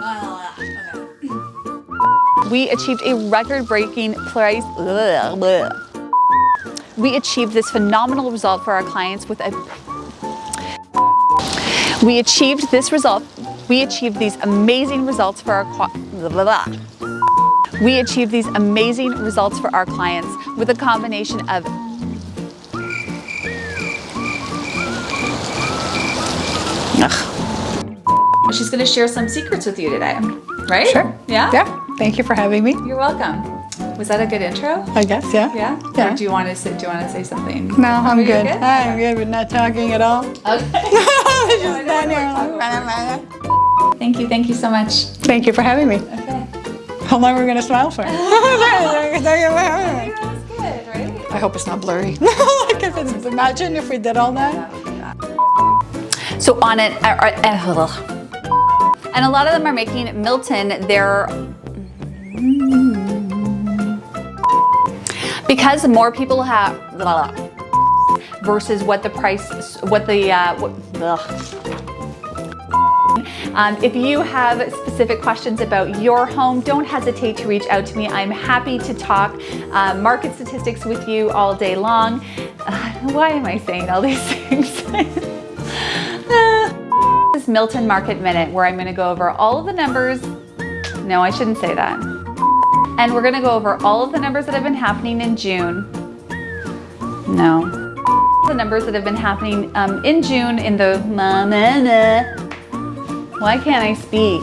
Ah, we achieved a record-breaking price. We achieved this phenomenal result for our clients with a we achieved this result. We achieved these amazing results for our we achieved these amazing results for our clients with a combination of Ugh. She's going to share some secrets with you today, right? Sure. Yeah? Yeah. Thank you for having me. You're welcome. Was that a good intro? I guess, yeah. Yeah? Yeah. Or do you want to say, do you want to say something? No, I'm good. good? I'm good with not talking at all. Okay. Just here Thank you. Thank you so much. Thank you for having me. Okay. How long are we gonna smile for? I That's good, right? hope it's not blurry. like if it's, imagine if we did all that. So on it, uh, uh, and a lot of them are making Milton their because more people have versus what the price, what the uh, what, um, if you have specific questions about your home, don't hesitate to reach out to me. I'm happy to talk uh, market statistics with you all day long. Uh, why am I saying all these things? Milton Market Minute where I'm to go over all of the numbers. No, I shouldn't say that. And we're to go over all of the numbers that have been happening in June. No. The numbers that have been happening um, in June in the why can't I speak?